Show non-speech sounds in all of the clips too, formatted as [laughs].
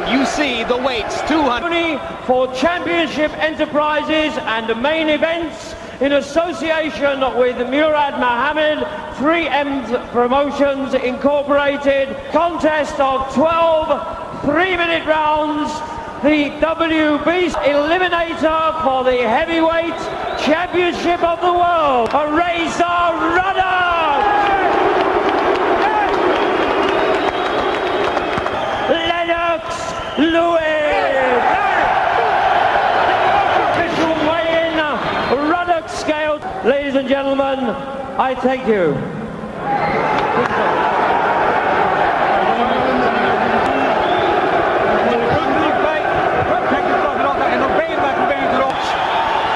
and you see the weights 200 for Championship Enterprises and the main events in association with Murad Muhammad, 3M Promotions Incorporated, contest of 12 three-minute rounds, the WB Eliminator for the Heavyweight Championship of the World, a Razor Ruddock! Lennox Lewis! Official weigh-in, Ruddock scale. Ladies and gentlemen, I thank you.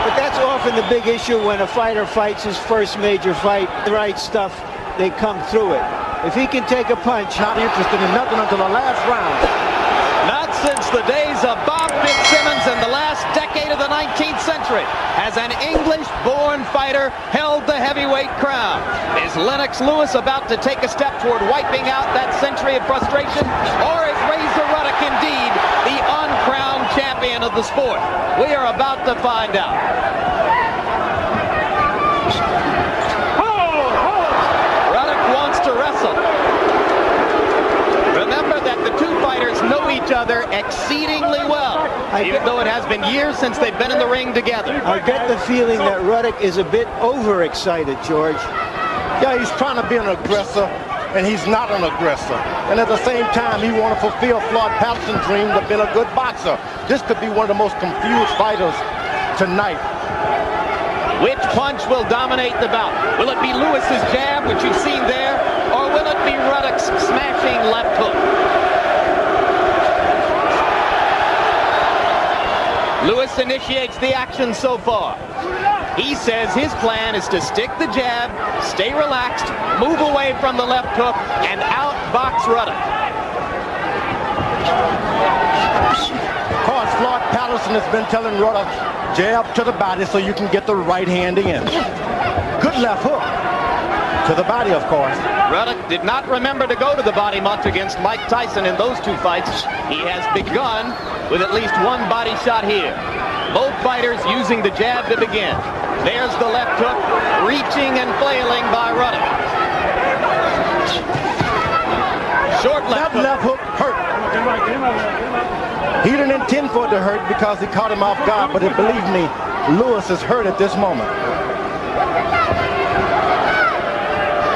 But that's often the big issue when a fighter fights his first major fight. The right stuff, they come through it. If he can take a punch, Not interested in nothing until the last round. Since the days of Bob Fitzsimmons in the last decade of the 19th century has an English-born fighter held the heavyweight crown. Is Lennox Lewis about to take a step toward wiping out that century of frustration? Or is Razor Ruddock indeed the uncrowned champion of the sport? We are about to find out. Ruddock wants to wrestle. Remember that the two fighters know each other exceedingly well, even though it has been years since they've been in the ring together. I get the feeling that Ruddock is a bit overexcited, George. Yeah, he's trying to be an aggressor, and he's not an aggressor. And at the same time, he want to fulfill Floyd Patterson's dream to be a good boxer. This could be one of the most confused fighters tonight. Which punch will dominate the bout? Will it be Lewis's jab, which you've seen there, or will it be Ruddock's smashing left hook? Lewis initiates the action so far. He says his plan is to stick the jab, stay relaxed, move away from the left hook, and outbox Ruddock. Of course, Floyd Patterson has been telling Ruddock, jab to the body so you can get the right hand in. Good left hook. To the body, of course. Ruddock did not remember to go to the body much against Mike Tyson in those two fights. He has begun with at least one body shot here. Both fighters using the jab to begin. There's the left hook, reaching and flailing by Ruddock. Short left left hook hurt. He didn't intend for it to hurt because he caught him off guard, but believe me, Lewis is hurt at this moment.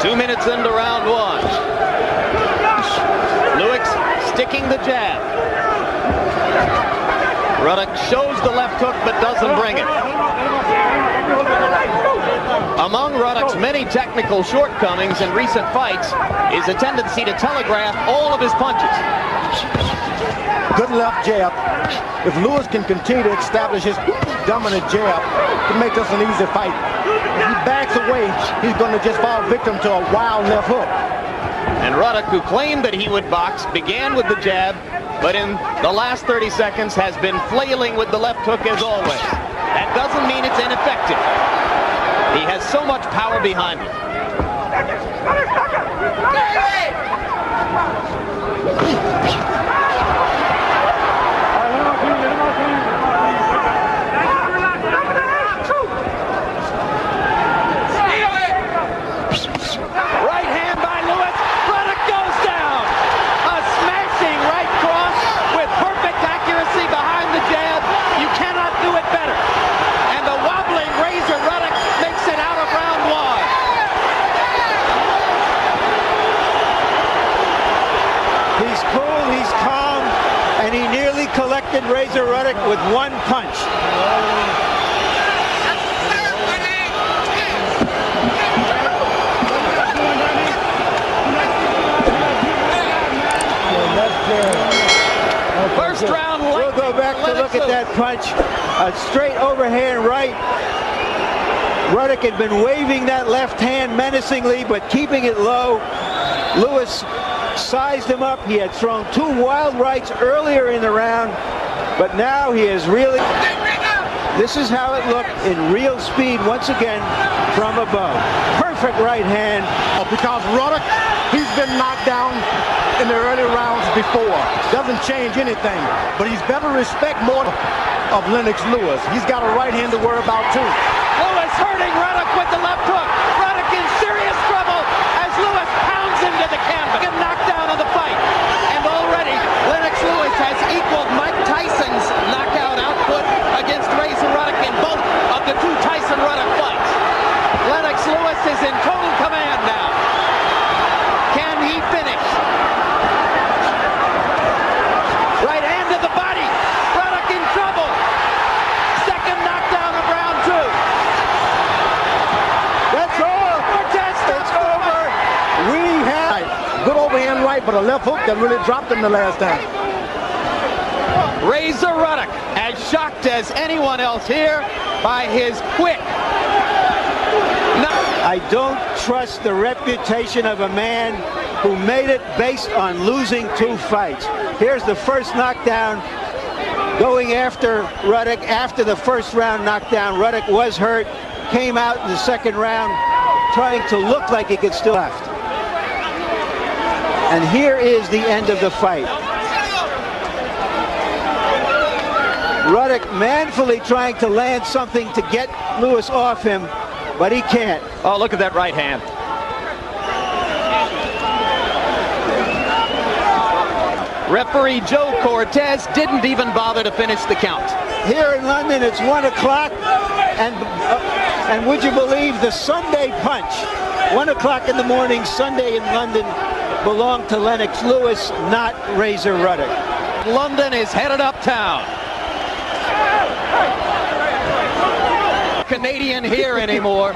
Two minutes into round one. Lewis sticking the jab. Ruddock shows the left hook but doesn't bring it. Among Ruddock's many technical shortcomings in recent fights is a tendency to telegraph all of his punches. Good left jab. If Lewis can continue to establish his dominant jab, it make this an easy fight. If he backs away, he's going to just fall victim to a wild left hook. And Ruddock, who claimed that he would box, began with the jab, but in the last 30 seconds has been flailing with the left hook as always. That doesn't mean it's ineffective. He has so much power behind him hand by Lewis. Ruddock goes down. A smashing right cross with perfect accuracy behind the jab. You cannot do it better. And the wobbling Razor Ruddock makes it out of round one. He's cool, he's calm, and he nearly collected Razor Ruddock with one punch. First round We'll go back to look at that punch. A straight overhand right. Ruddock had been waving that left hand menacingly, but keeping it low. Lewis sized him up. He had thrown two wild rights earlier in the round, but now he is really... This is how it looked in real speed once again from above. Perfect right hand. Oh, because Ruddock, he's been knocked down in the early rounds before. Doesn't change anything. But he's better respect more of Lennox Lewis. He's got a right hand to worry about too. Lewis hurting Ruddock with the left hook. Ruddock in serious trouble as Lewis pounds into the canvas. Get knocked down of the fight. And already Lennox Lewis has equaled Mike Tyson's knockout output against Razor Ruddock in both of the two Tyson Ruddock fights. Lennox Lewis is in total command now. Can he finish? Right hand to the body. Ruddock in trouble. Second knockdown of round two. That's all. Cortez It's over. We have. Right. Good overhand right, but a left hook that really dropped him the last time. Razor Ruddock, as shocked as anyone else here by his quick. No- I don't trust the reputation of a man who made it based on losing two fights. Here's the first knockdown going after Ruddock after the first round knockdown. Ruddock was hurt, came out in the second round trying to look like he could still left. And here is the end of the fight. Ruddock manfully trying to land something to get Lewis off him, but he can't. Oh, look at that right hand. Referee Joe Cortez didn't even bother to finish the count. Here in London, it's one o'clock, and uh, and would you believe the Sunday punch? One o'clock in the morning, Sunday in London, belonged to Lennox Lewis, not Razor Ruddock. London is headed uptown. Canadian here [laughs] anymore.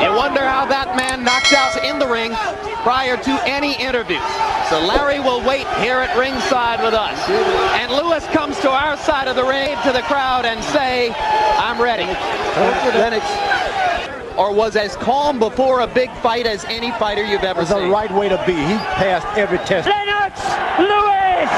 You wonder how that man knocked out in the ring prior to any interview. So Larry will wait here at ringside with us. And Lewis comes to our side of the ring to the crowd and say, I'm ready. Lennox, Or was as calm before a big fight as any fighter you've ever seen. It's the right way to be. He passed every test. Lennox Lewis!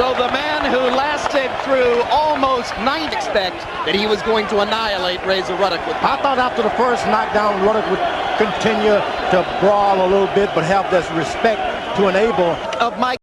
So the man who lasted through almost nine expect that he was going to annihilate Razor Ruddock with I thought after the first knockdown, Ruddock would continue to brawl a little bit, but have this respect to enable of Mike